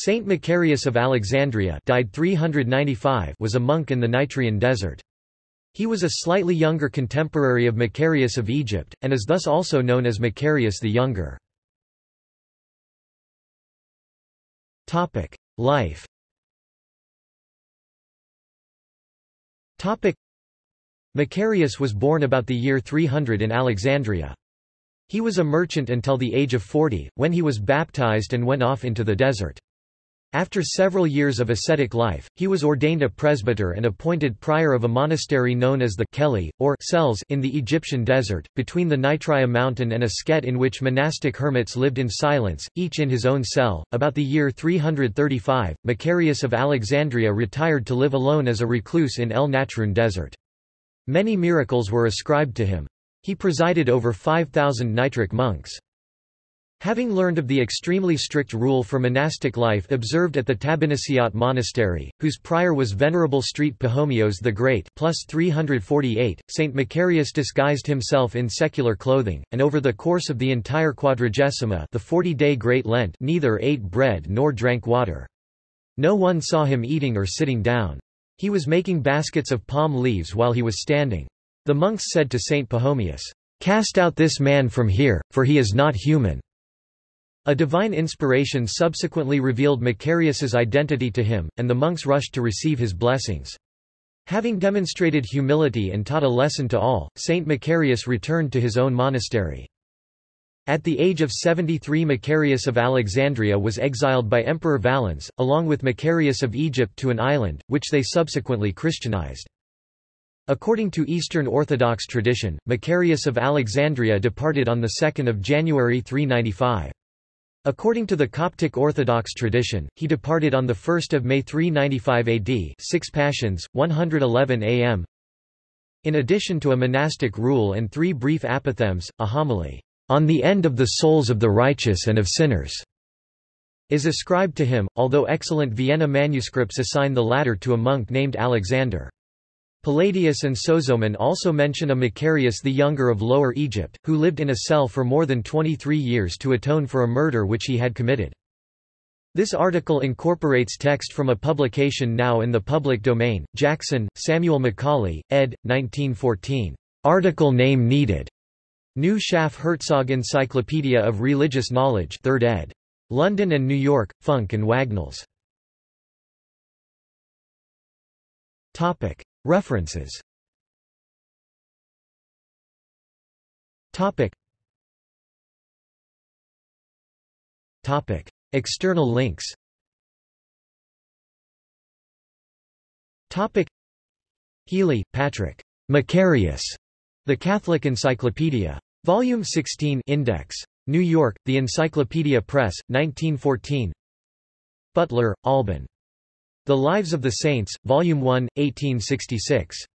Saint Macarius of Alexandria died 395 was a monk in the Nitrian desert. He was a slightly younger contemporary of Macarius of Egypt, and is thus also known as Macarius the Younger. Life Macarius was born about the year 300 in Alexandria. He was a merchant until the age of 40, when he was baptized and went off into the desert. After several years of ascetic life, he was ordained a presbyter and appointed prior of a monastery known as the Kellia, or cells in the Egyptian desert, between the Nitria mountain and a Skete in which monastic hermits lived in silence, each in his own cell. About the year 335, Macarius of Alexandria retired to live alone as a recluse in El Natrun desert. Many miracles were ascribed to him. He presided over 5,000 Nitrian monks. Having learned of the extremely strict rule for monastic life observed at the Tabennisiot monastery, whose prior was Venerable Street Pachomius the Great plus 348, Saint Macarius disguised himself in secular clothing, and over the course of the entire Quadragesima the 40-day Great Lent neither ate bread nor drank water. No one saw him eating or sitting down. He was making baskets of palm leaves while he was standing. The monks said to Saint Pachomius, "'Cast out this man from here, for he is not human.' A divine inspiration subsequently revealed Macarius's identity to him, and the monks rushed to receive his blessings. Having demonstrated humility and taught a lesson to all, Saint Macarius returned to his own monastery. At the age of 73 Macarius of Alexandria was exiled by Emperor Valens, along with Macarius of Egypt to an island, which they subsequently Christianized. According to Eastern Orthodox tradition, Macarius of Alexandria departed on 2 January 395. According to the Coptic Orthodox tradition, he departed on 1 May 395 AD 6 Pashons, 111 am. In addition to a monastic rule and three brief apothegms, a homily, "...on the end of the souls of the righteous and of sinners." is ascribed to him, although excellent Vienna manuscripts assign the latter to a monk named Alexander. Palladius and Sozomen also mention a Macarius the Younger of Lower Egypt, who lived in a cell for more than 23 years to atone for a murder which he had committed. This article incorporates text from a publication now in the public domain, Jackson, Samuel Macaulay, ed. 1914. Article name needed. New Schaff Herzog Encyclopedia of Religious Knowledge 3rd ed. London and New York, Funk and Wagnalls. References Topic. Topic. External links Topic. Healy, Patrick. Macarius. The Catholic Encyclopedia. Volume 16 Index. New York, The Encyclopedia Press, 1914 Butler, Alban. The Lives of the Saints, Volume 1, 1866.